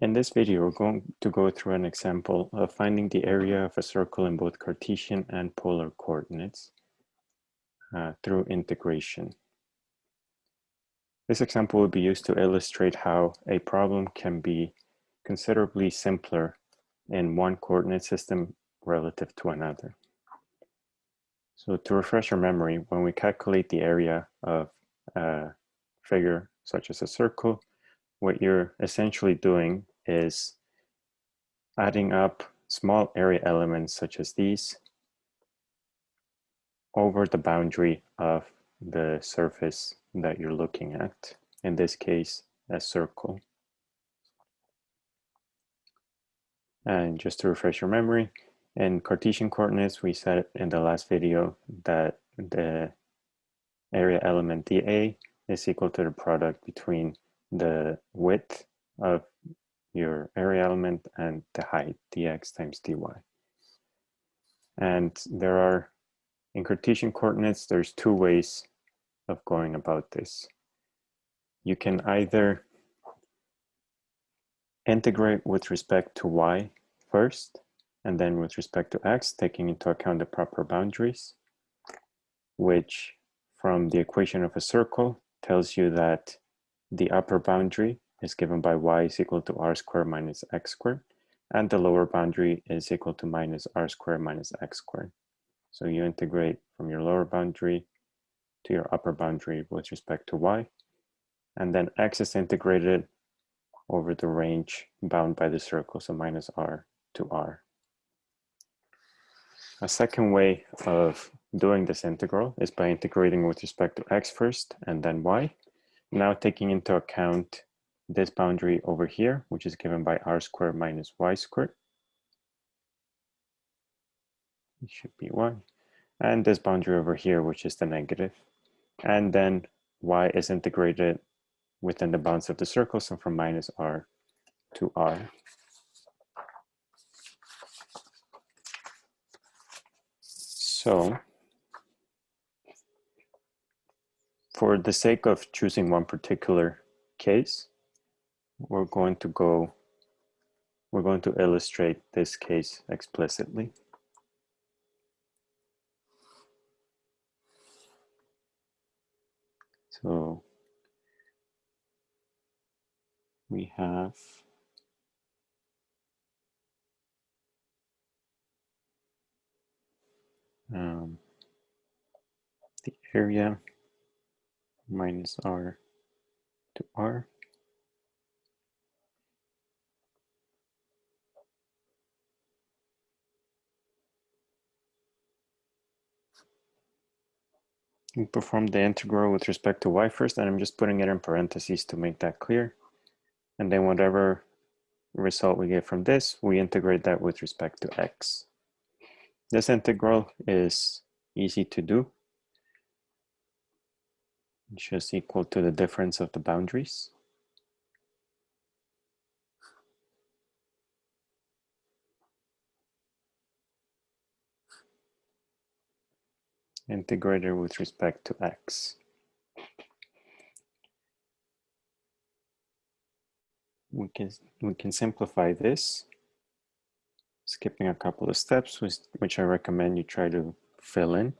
In this video, we're going to go through an example of finding the area of a circle in both Cartesian and polar coordinates uh, through integration. This example will be used to illustrate how a problem can be considerably simpler in one coordinate system relative to another. So to refresh your memory, when we calculate the area of a figure such as a circle, what you're essentially doing is adding up small area elements such as these over the boundary of the surface that you're looking at, in this case, a circle. And just to refresh your memory, in Cartesian coordinates, we said in the last video that the area element dA is equal to the product between the width of your area element and the height, dx times dy. And there are, in Cartesian coordinates, there's two ways of going about this. You can either integrate with respect to y first, and then with respect to x, taking into account the proper boundaries, which from the equation of a circle tells you that the upper boundary is given by y is equal to r squared minus x squared, and the lower boundary is equal to minus r squared minus x squared. So you integrate from your lower boundary to your upper boundary with respect to y, and then x is integrated over the range bound by the circle, so minus r to r. A second way of doing this integral is by integrating with respect to x first and then y. Now taking into account this boundary over here, which is given by r squared minus y squared. It should be y. And this boundary over here, which is the negative. And then y is integrated within the bounds of the circle, so from minus r to r. So for the sake of choosing one particular case, we're going to go, we're going to illustrate this case explicitly. So we have um, the area minus r to r Perform the integral with respect to y first, and I'm just putting it in parentheses to make that clear. And then whatever result we get from this, we integrate that with respect to x. This integral is easy to do. It's just equal to the difference of the boundaries. Integrated with respect to x. We can, we can simplify this, skipping a couple of steps, which, which I recommend you try to fill in.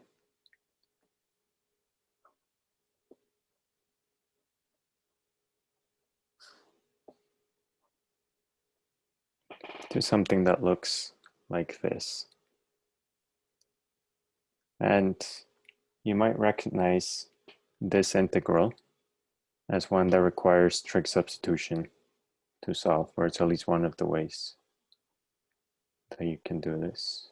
to something that looks like this. And you might recognize this integral as one that requires trig substitution to solve, or it's at least one of the ways that you can do this.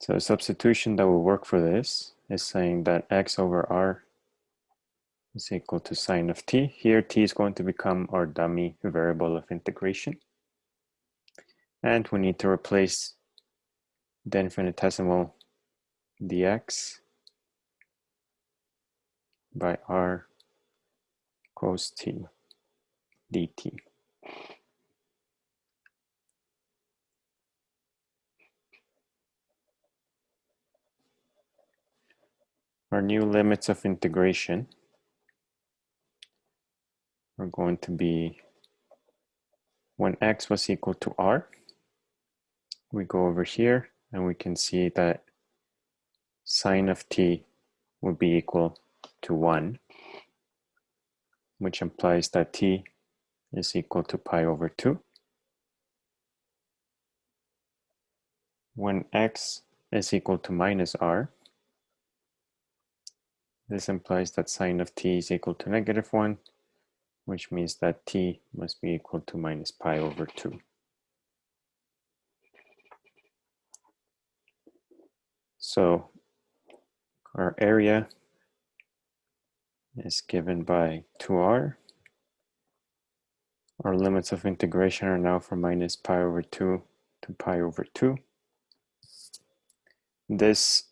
So a substitution that will work for this is saying that x over r is equal to sine of t. Here t is going to become our dummy variable of integration. And we need to replace the infinitesimal dx by r cos t dt. Our new limits of integration are going to be when x was equal to r, we go over here and we can see that sine of t would be equal to 1, which implies that t is equal to pi over 2. When x is equal to minus r, this implies that sine of t is equal to negative 1, which means that t must be equal to minus pi over 2. So our area is given by 2r. Our limits of integration are now from minus pi over 2 to pi over 2. This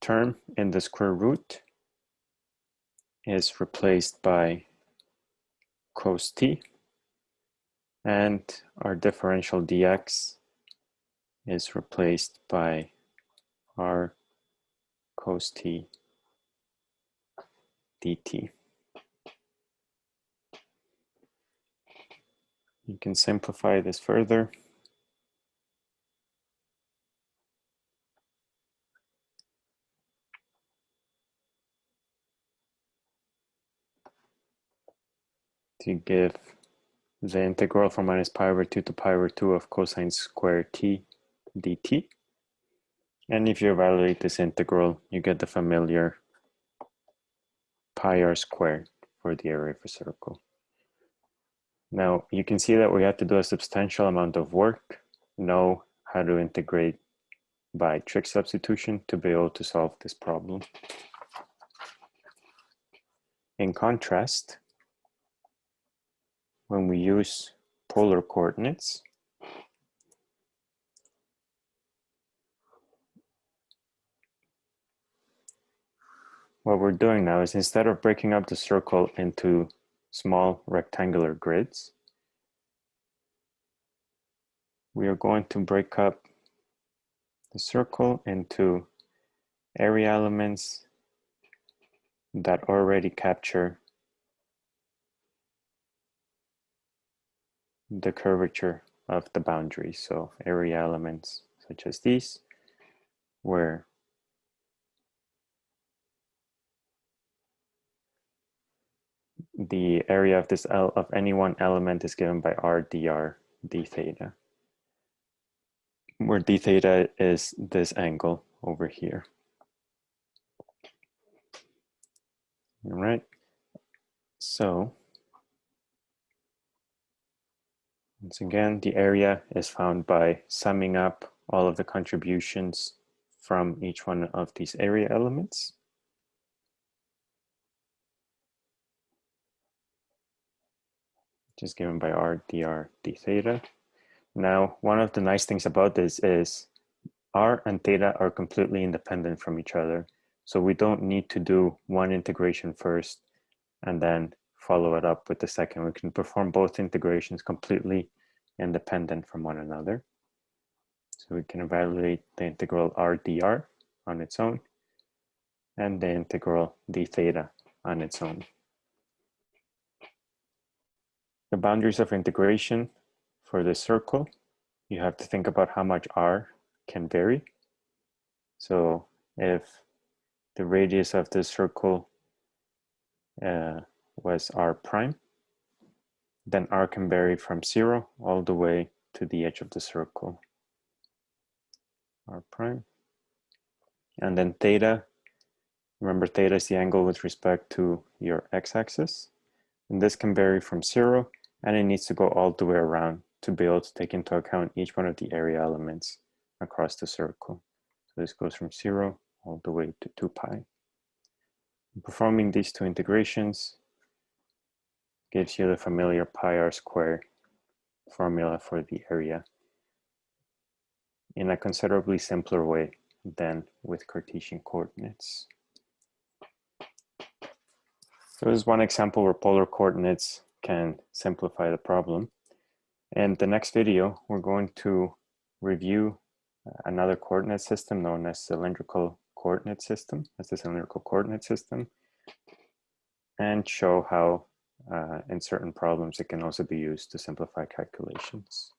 term in the square root is replaced by cos t and our differential dx is replaced by r cos t dt. You can simplify this further. to give the integral from minus pi over 2 to pi over 2 of cosine squared t dt. And if you evaluate this integral, you get the familiar pi r squared for the area of a circle. Now, you can see that we had to do a substantial amount of work, know how to integrate by trig substitution to be able to solve this problem. In contrast, when we use polar coordinates, what we're doing now is instead of breaking up the circle into small rectangular grids, we are going to break up the circle into area elements that already capture the curvature of the boundary. So area elements such as these, where the area of this L of any one element is given by r dr d theta, where d theta is this angle over here. All right, so Once again, the area is found by summing up all of the contributions from each one of these area elements. Which is given by r dr d theta. Now, one of the nice things about this is r and theta are completely independent from each other. So we don't need to do one integration first and then follow it up with the second. We can perform both integrations completely independent from one another. So we can evaluate the integral r dr on its own and the integral d theta on its own. The boundaries of integration for the circle, you have to think about how much r can vary. So if the radius of the circle uh, was r prime, then r can vary from zero all the way to the edge of the circle, r prime. And then theta, remember theta is the angle with respect to your x-axis. And this can vary from zero and it needs to go all the way around to be able to take into account each one of the area elements across the circle. So this goes from zero all the way to 2 pi. Performing these two integrations gives you the familiar pi r squared formula for the area in a considerably simpler way than with Cartesian coordinates. So this is one example where polar coordinates can simplify the problem. In the next video, we're going to review another coordinate system known as cylindrical coordinate system, as the cylindrical coordinate system, and show how uh, in certain problems, it can also be used to simplify calculations.